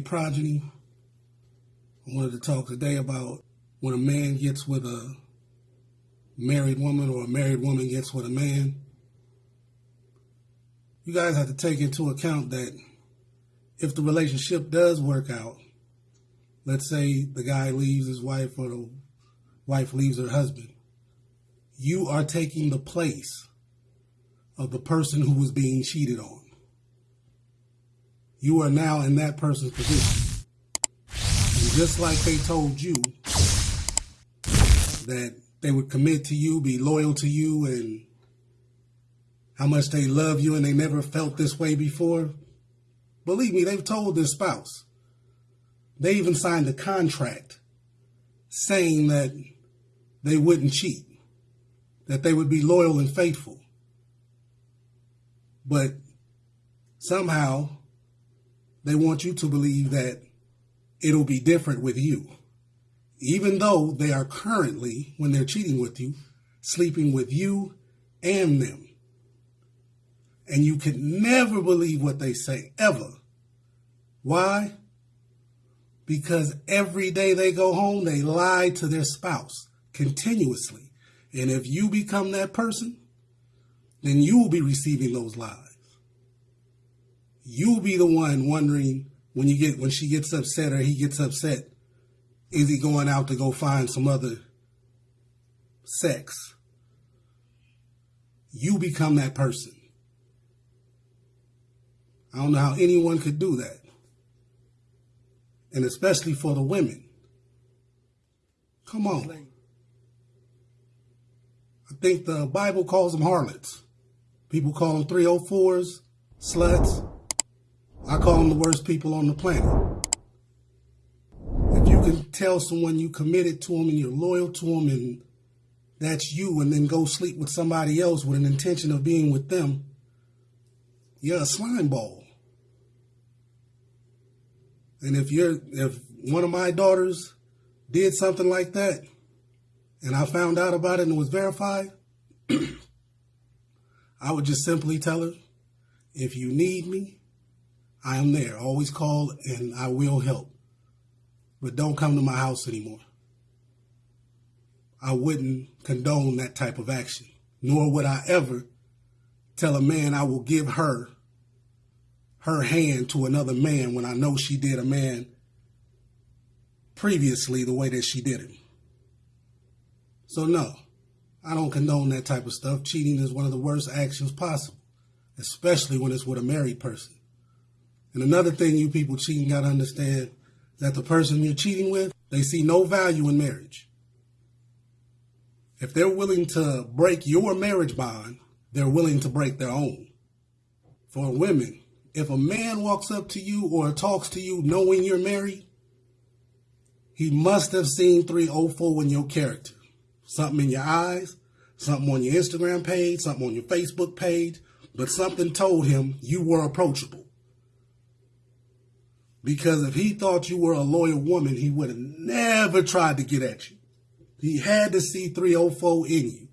Progeny. I wanted to talk today about when a man gets with a married woman or a married woman gets with a man. You guys have to take into account that if the relationship does work out, let's say the guy leaves his wife or the wife leaves her husband, you are taking the place of the person who was being cheated on. You are now in that person's position. And just like they told you that they would commit to you, be loyal to you, and how much they love you and they never felt this way before, believe me, they've told their spouse. They even signed a contract saying that they wouldn't cheat, that they would be loyal and faithful. But somehow they want you to believe that it'll be different with you. Even though they are currently, when they're cheating with you, sleeping with you and them. And you can never believe what they say, ever. Why? Because every day they go home, they lie to their spouse continuously. And if you become that person, then you will be receiving those lies. You'll be the one wondering when you get when she gets upset or he gets upset, is he going out to go find some other sex? You become that person. I don't know how anyone could do that. And especially for the women. Come on. I think the Bible calls them harlots. People call them 304s, sluts. I call them the worst people on the planet. If you can tell someone you committed to them and you're loyal to them and that's you and then go sleep with somebody else with an intention of being with them, you're a slime ball. And if you're if one of my daughters did something like that and I found out about it and it was verified, I would just simply tell her, if you need me, I am there. Always call and I will help. But don't come to my house anymore. I wouldn't condone that type of action, nor would I ever tell a man I will give her her hand to another man when I know she did a man previously the way that she did him. So no, I don't condone that type of stuff. Cheating is one of the worst actions possible, especially when it's with a married person. And another thing you people cheating got to understand that the person you're cheating with, they see no value in marriage. If they're willing to break your marriage bond, they're willing to break their own. For women, if a man walks up to you or talks to you knowing you're married, he must have seen 304 in your character. Something in your eyes, something on your Instagram page, something on your Facebook page, but something told him you were approachable. Because if he thought you were a loyal woman, he would have never tried to get at you. He had to see 304 in you.